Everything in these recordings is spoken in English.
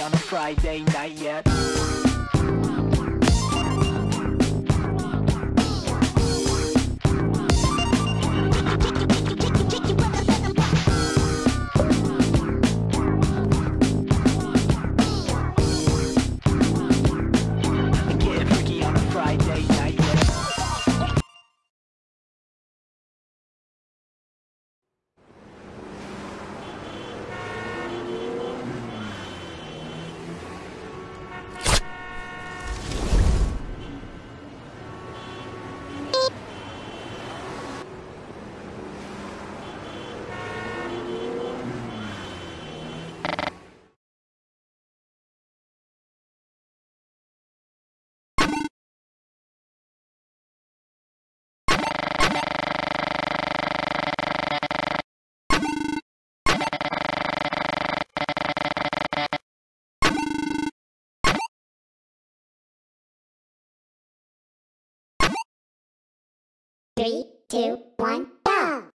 on a Friday night yet. Three, two, one, go!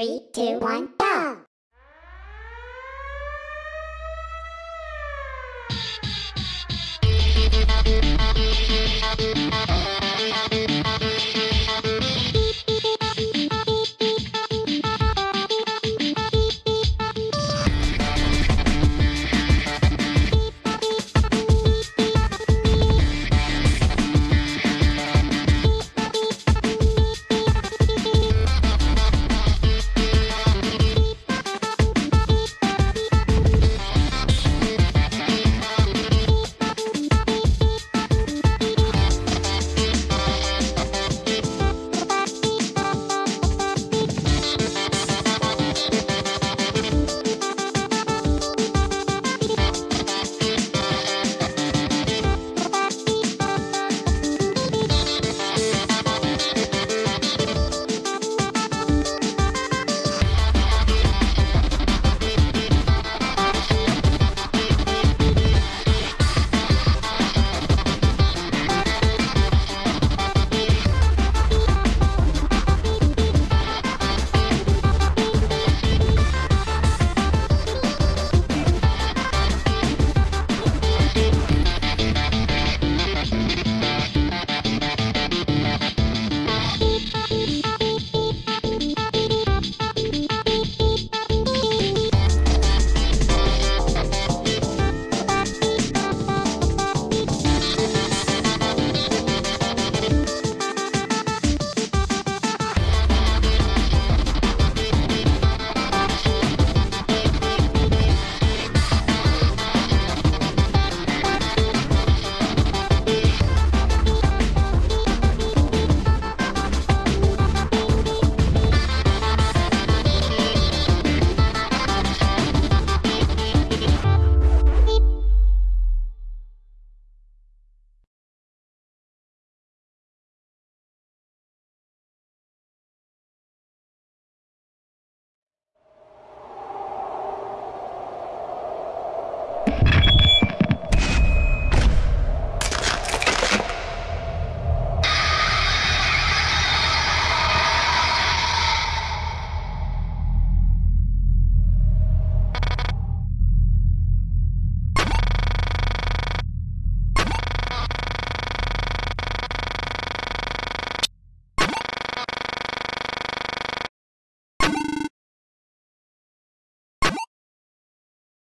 Three, two, one, go!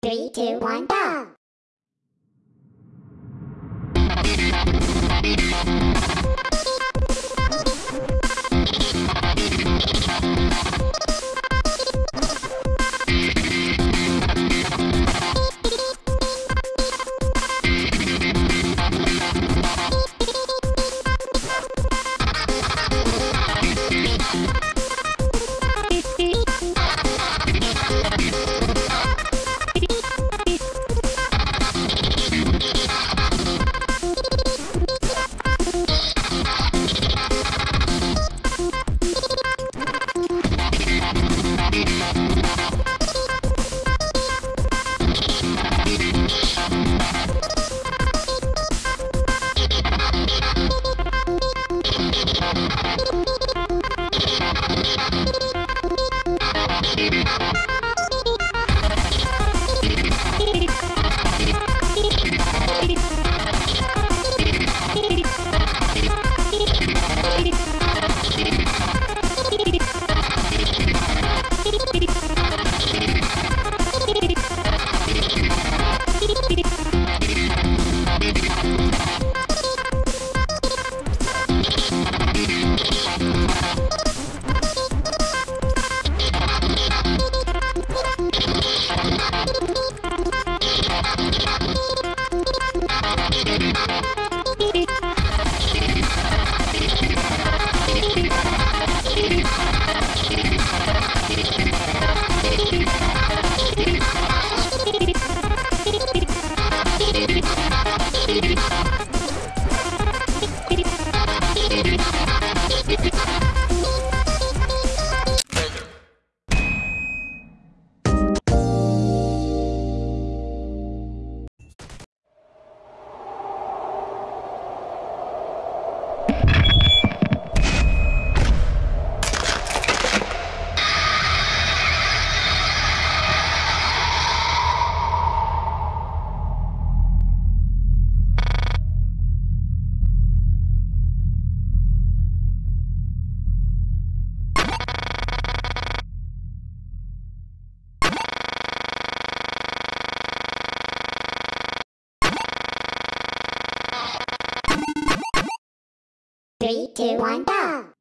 Three, two, one, go! Three, two, one, go!